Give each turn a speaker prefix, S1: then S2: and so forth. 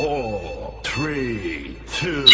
S1: Four, three, two.